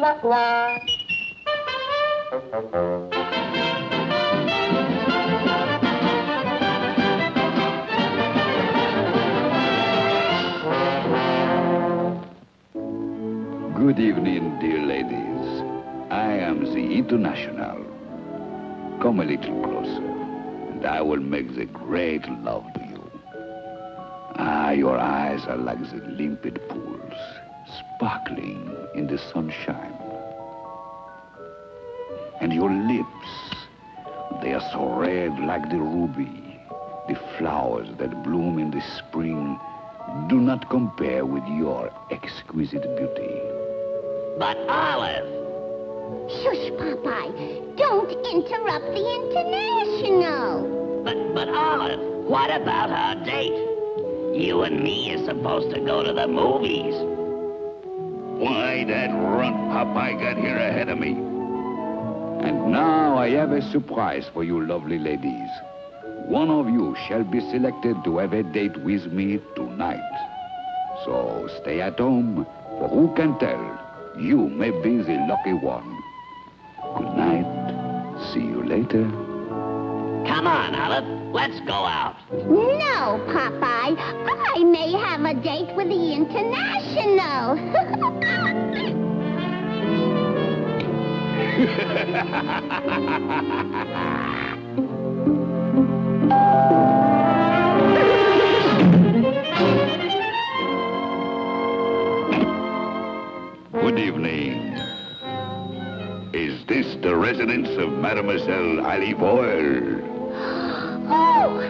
la la. Good evening, dear ladies. I am the International. Come a little closer, and I will make the great love to you. Ah, your eyes are like the limpid pools, sparkling in the sunshine. And your lips, they are so red like the ruby. The flowers that bloom in the spring do not compare with your exquisite beauty. But Olive, Shush, Popeye. Don't interrupt the International. but, but Olive, what about our date? You and me are supposed to go to the movies. Why, that runt Popeye got here ahead of me. And now I have a surprise for you lovely ladies. One of you shall be selected to have a date with me tonight. So stay at home, for who can tell? You may be the lucky one. Good night. See you later. Come on, Olive, let's go out. No, Popeye. I may have a date with the International. Good evening. Is this the residence of Mademoiselle Olive Oyl? oh,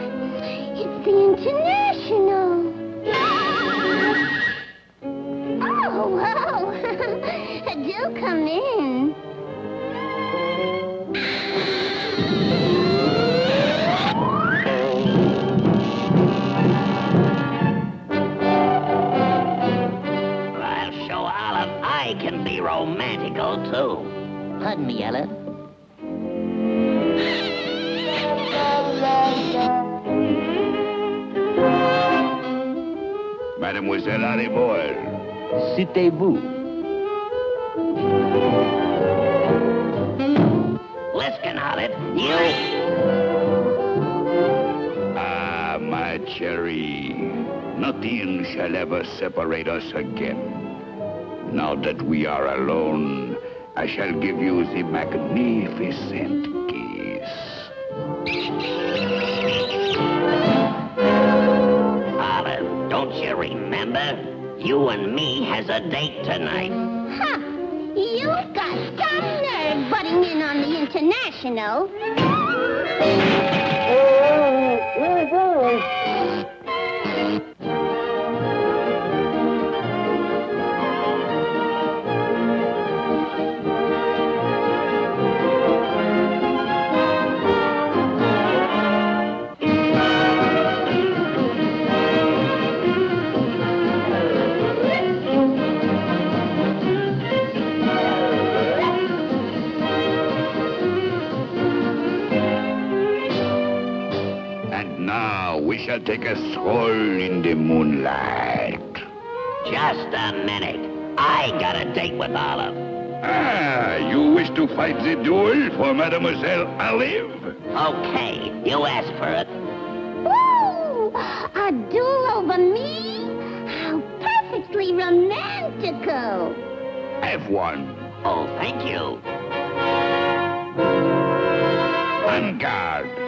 it's the International. Oh, wow. Do come in. Pardon me, Olive. Mademoiselle Olive Oyl. Citez-vous. Listen, Olive, you... Ah, my cherry. Nothing shall ever separate us again. Now that we are alone, I shall give you the magnificent kiss. Olive, don't you remember? You and me has a date tonight. Huh. You've got some nerve butting in on the International. Now we shall take a stroll in the moonlight. Just a minute. I got a date with Olive. Ah, you wish to fight the duel for Mademoiselle Olive? Okay, you asked for it. Ooh, a duel over me? How perfectly romantical. Have one. Oh, thank you. On guard.